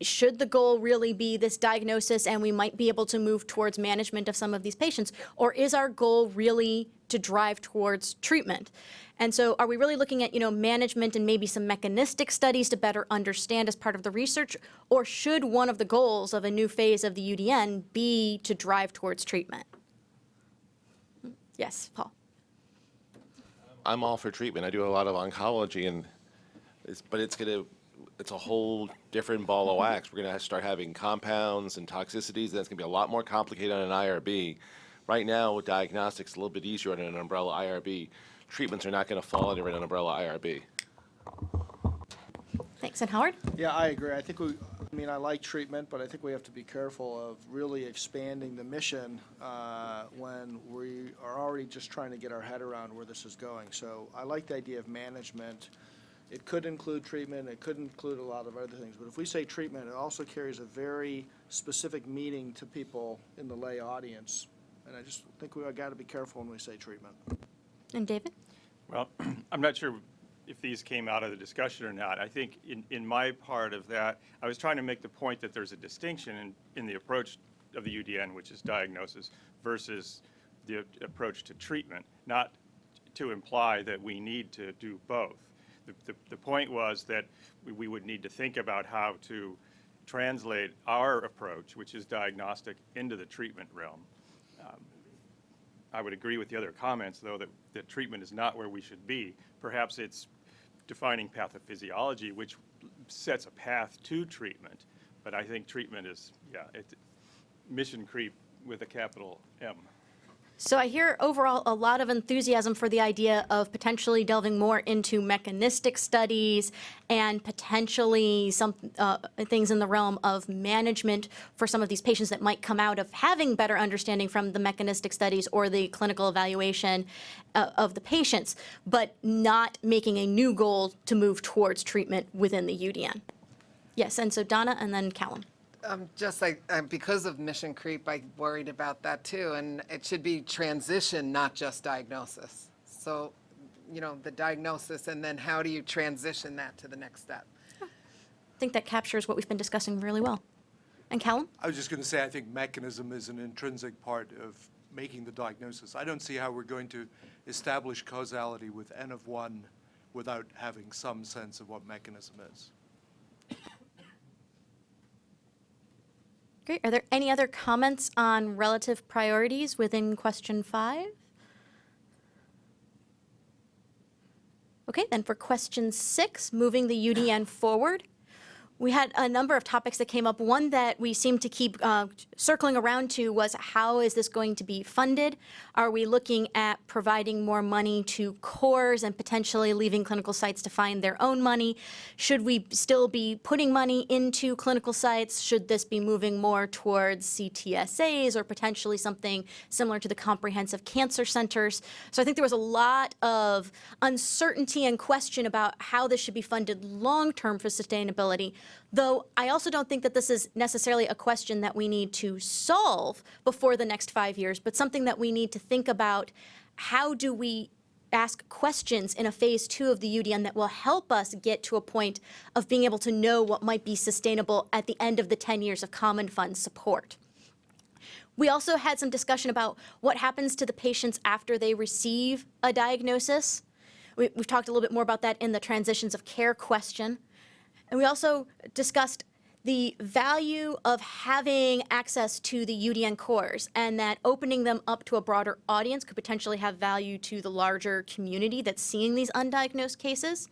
should the goal really be this diagnosis and we might be able to move towards management of some of these patients, or is our goal really to drive towards treatment? And so are we really looking at, you know, management and maybe some mechanistic studies to better understand as part of the research? Or should one of the goals of a new phase of the UDN be to drive towards treatment? Yes, Paul. I'm all for treatment. I do a lot of oncology, and it's, but it's gonna, it's a whole different ball of wax. We're gonna start having compounds and toxicities, and it's gonna be a lot more complicated on an IRB. Right now, with diagnostics, a little bit easier on an umbrella IRB. Treatments are not gonna fall under an umbrella IRB. Thanks, and Howard? Yeah, I agree. I think we, I mean, I like treatment, but I think we have to be careful of really expanding the mission uh, when we are already just trying to get our head around where this is going. So I like the idea of management. It could include treatment, it could include a lot of other things, but if we say treatment, it also carries a very specific meaning to people in the lay audience. And I just think we've got to be careful when we say treatment. And David? Well, I'm not sure if these came out of the discussion or not. I think in, in my part of that, I was trying to make the point that there's a distinction in, in the approach of the UDN, which is diagnosis, versus the approach to treatment, not to imply that we need to do both. The, the, the point was that we, we would need to think about how to translate our approach, which is diagnostic, into the treatment realm. Um, I would agree with the other comments, though, that, that treatment is not where we should be. Perhaps it's defining pathophysiology, which sets a path to treatment. But I think treatment is, yeah, it, mission creep with a capital M. So I hear overall a lot of enthusiasm for the idea of potentially delving more into mechanistic studies and potentially some uh, things in the realm of management for some of these patients that might come out of having better understanding from the mechanistic studies or the clinical evaluation uh, of the patients, but not making a new goal to move towards treatment within the UDN. Yes, and so Donna and then Callum. Um, just like, uh, because of mission creep, I worried about that too, and it should be transition, not just diagnosis. So, you know, the diagnosis, and then how do you transition that to the next step? I think that captures what we've been discussing really well. And Callum? I was just going to say, I think mechanism is an intrinsic part of making the diagnosis. I don't see how we're going to establish causality with N of one without having some sense of what mechanism is. Great. Are there any other comments on relative priorities within question five? Okay, then for question six, moving the UDN forward, we had a number of topics that came up. One that we seemed to keep uh, circling around to was how is this going to be funded? Are we looking at providing more money to cores and potentially leaving clinical sites to find their own money? Should we still be putting money into clinical sites? Should this be moving more towards CTSAs or potentially something similar to the comprehensive cancer centers? So I think there was a lot of uncertainty and question about how this should be funded long-term for sustainability. Though I also don't think that this is necessarily a question that we need to solve before the next five years, but something that we need to think about. How do we ask questions in a phase two of the UDN that will help us get to a point of being able to know what might be sustainable at the end of the 10 years of common fund support? We also had some discussion about what happens to the patients after they receive a diagnosis. We, have talked a little bit more about that in the transitions of care question. And we also discussed the value of having access to the UDN cores and that opening them up to a broader audience could potentially have value to the larger community that's seeing these undiagnosed cases.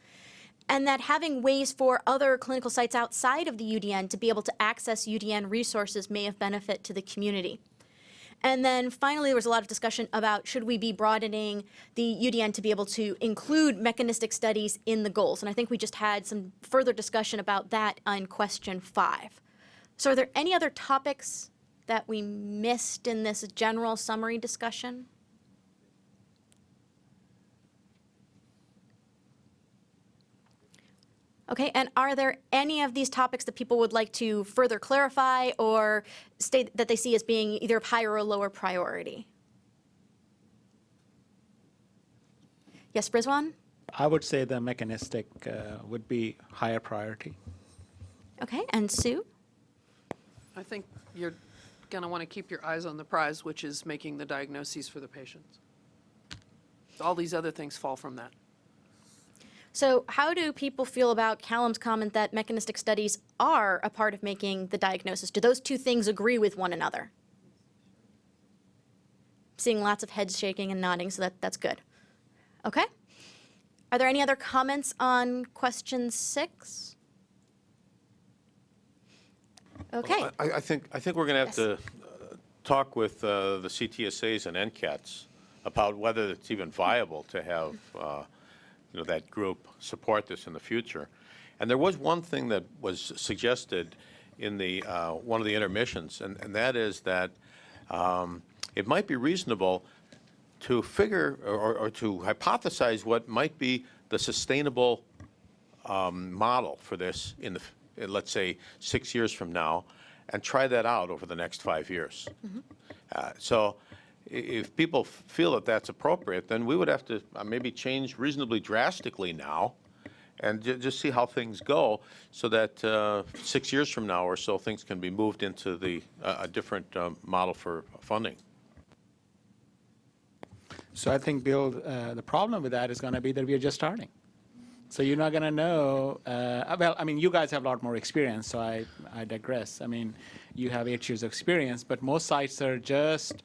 And that having ways for other clinical sites outside of the UDN to be able to access UDN resources may have benefit to the community. And then finally, there was a lot of discussion about should we be broadening the UDN to be able to include mechanistic studies in the goals. And I think we just had some further discussion about that on question five. So are there any other topics that we missed in this general summary discussion? Okay, and are there any of these topics that people would like to further clarify or state that they see as being either of higher or lower priority? Yes, Rizwan? I would say the mechanistic uh, would be higher priority. Okay, and Sue? I think you're going to want to keep your eyes on the prize, which is making the diagnoses for the patients. All these other things fall from that. So how do people feel about Callum's comment that mechanistic studies are a part of making the diagnosis? Do those two things agree with one another? Seeing lots of heads shaking and nodding, so that, that's good. Okay. Are there any other comments on question six? Okay. Well, I, I think, I think we're going to have to uh, talk with uh, the CTSAs and NCATs about whether it's even viable to have, uh, you know, that group support this in the future. And there was one thing that was suggested in the, uh, one of the intermissions, and, and that is that um, it might be reasonable to figure or, or to hypothesize what might be the sustainable um, model for this in the, in, let's say, six years from now, and try that out over the next five years. Uh, So if people feel that that's appropriate, then we would have to uh, maybe change reasonably drastically now and ju- just see how things go so that uh, six years from now or so, things can be moved into the, uh, a different um, model for funding. So I think, Bill, uh, the problem with that is going to be that we are just starting. So you're not going to know, uh, well, I mean, you guys have a lot more experience, so I, I digress. I mean, you have eight years of experience, but most sites are just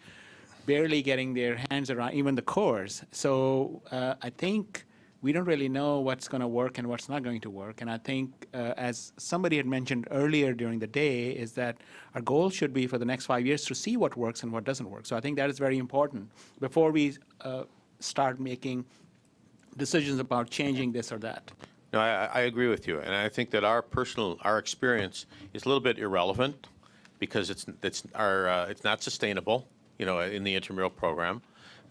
barely getting their hands around even the cores. So uh, I think we don't really know what's going to work and what's not going to work. And I think, uh, as somebody had mentioned earlier during the day, is that our goal should be for the next five years to see what works and what doesn't work. So I think that is very important before we uh, start making decisions about changing this or that. No, I, I agree with you, and I think that our personal, our experience is a little bit irrelevant because it's, it's, our, uh, it's not sustainable, you know, in the intramural program.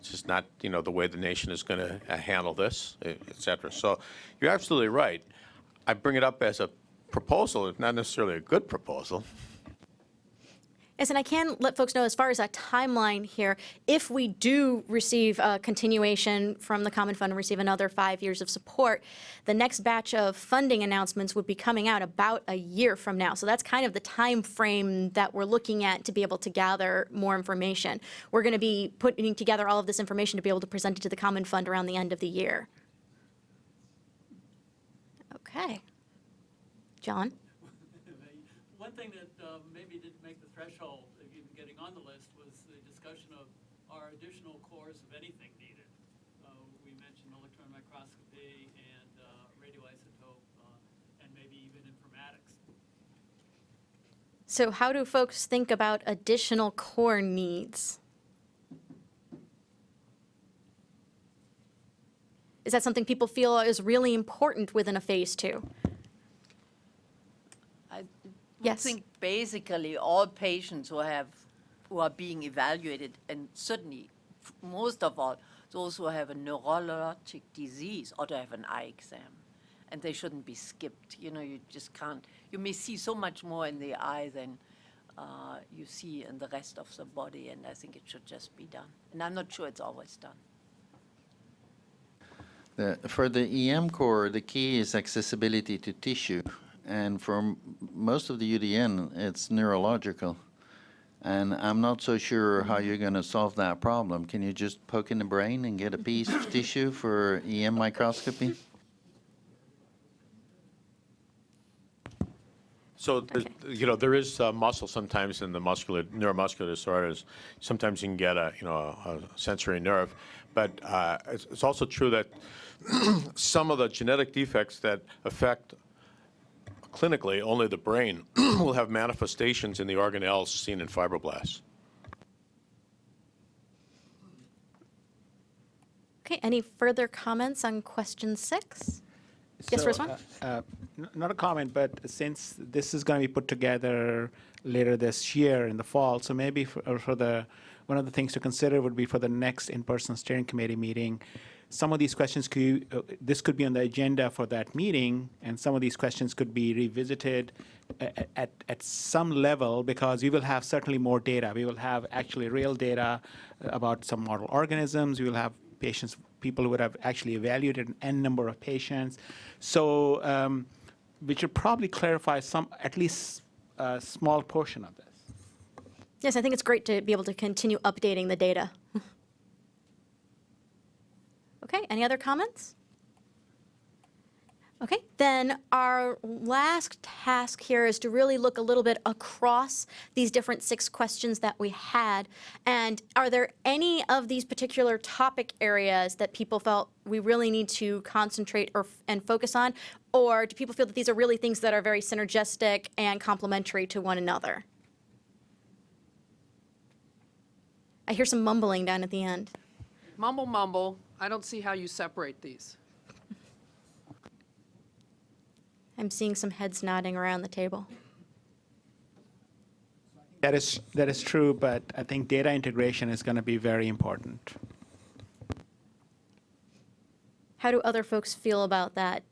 It's just not, you know, the way the nation is going to uh, handle this, e- et cetera. So you're absolutely right. I bring it up as a proposal, not necessarily a good proposal. Yes, and I can let folks know as far as a timeline here, if we do receive a continuation from the Common Fund and receive another five years of support, the next batch of funding announcements would be coming out about a year from now. So that's kind of the time frame that we're looking at to be able to gather more information. We're going to be putting together all of this information to be able to present it to the Common Fund around the end of the year. Okay. John? One thing that uh, maybe didn't make the threshold of even getting on the list was the discussion of our additional cores of anything needed? Uh, We mentioned electron microscopy and uh, radioisotope uh, and maybe even informatics. So how do folks think about additional core needs? Is that something people feel is really important within a phase two? I think basically all patients who have, who are being evaluated, and certainly f- most of all, those who have a neurologic disease ought to have an eye exam, and they shouldn't be skipped. You know, you just can't, you may see so much more in the eye than uh, you see in the rest of the body, and I think it should just be done. And I'm not sure it's always done. The, for the EM core, the key is accessibility to tissue. And for m- most of the UDN, it's neurological. And I'm not so sure how you're going to solve that problem. Can you just poke in the brain and get a piece of tissue for EM microscopy? So, there's- you know, there is uh, muscle sometimes in the muscular, neuromuscular disorders. Sometimes you can get a, you know, a a sensory nerve. But uh, it's it's also true that some of the genetic defects that affect clinically only the brain will have manifestations in the organelles seen in fibroblasts. Okay, any further comments on question six? Yes, So, Rizwan? uh, uh, Not a comment, but since this is going to be put together later this year in the fall, so maybe for for the, one of the things to consider would be for the next in-person steering committee meeting, some of these questions could, uh, this could be on the agenda for that meeting, and some of these questions could be revisited a- a- at, at some level, because we will have certainly more data. We will have actually real data about some model organisms. We will have patients, people who would have actually evaluated an N number of patients. So um, we should probably clarify some, at least a small portion of this. Yes, I think it's great to be able to continue updating the data. Okay, any other comments? Okay, then our last task here is to really look a little bit across these different six questions that we had. And are there any of these particular topic areas that people felt we really need to concentrate or, and focus on? Or do people feel that these are really things that are very synergistic and complementary to one another? I hear some mumbling down at the end. Mumble, mumble. I don't see how you separate these. I'm seeing some heads nodding around the table. That is, that is true, but I think data integration is going to be very important. How do other folks feel about that?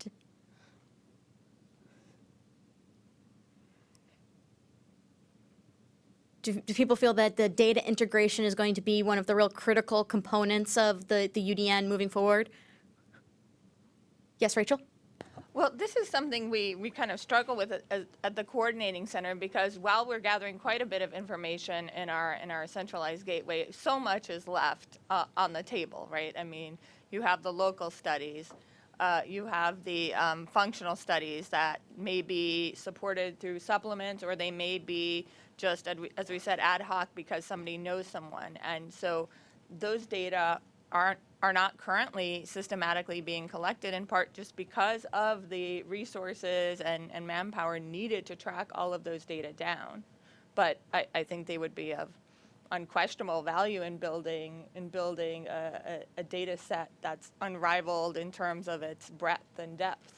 Do, do people feel that the data integration is going to be one of the real critical components of the, the UDN moving forward? Yes, Rachel? Well, this is something we, we kind of struggle with at, at- the coordinating center because while we're gathering quite a bit of information in our in our centralized gateway, so much is left uh, on the table, right? I mean, you have the local studies, uh, you have the um, functional studies that may be supported through supplements, or they may be just as we, said ad hoc because somebody knows someone, and so those data aren't are not currently systematically being collected in part just because of the resources and, and manpower needed to track all of those data down. But I, I think they would be of unquestionable value in building in building a, a, a data set that's unrivaled in terms of its breadth and depth.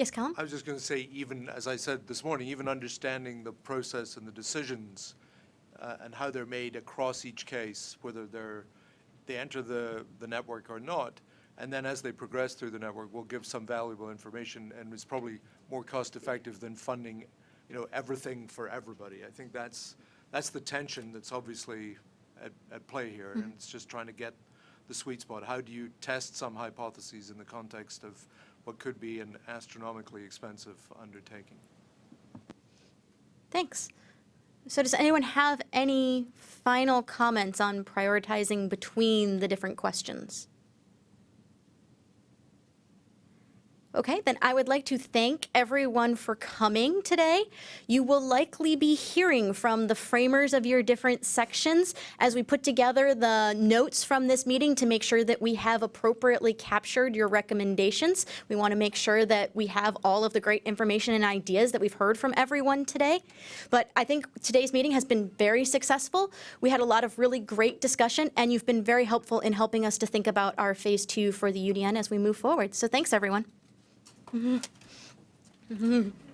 Yes, Callum? I was just going to say, even, as I said this morning, even understanding the process and the decisions uh, and how they're made across each case, whether they're, they enter the, the network or not, and then as they progress through the network, will give some valuable information and is probably more cost-effective than funding, you know, everything for everybody. I think that's, that's the tension that's obviously at, at play here, and it's just trying to get the sweet spot. How do you test some hypotheses in the context of what could be an astronomically expensive undertaking? Thanks. So does anyone have any final comments on prioritizing between the different questions? Okay, then I would like to thank everyone for coming today. You will likely be hearing from the framers of your different sections as we put together the notes from this meeting to make sure that we have appropriately captured your recommendations. We want to make sure that we have all of the great information and ideas that we've heard from everyone today. But I think today's meeting has been very successful. We had a lot of really great discussion, and you've been very helpful in helping us to think about our phase two for the UDN as we move forward. So thanks, everyone. Mm-hmm. Mm-hmm.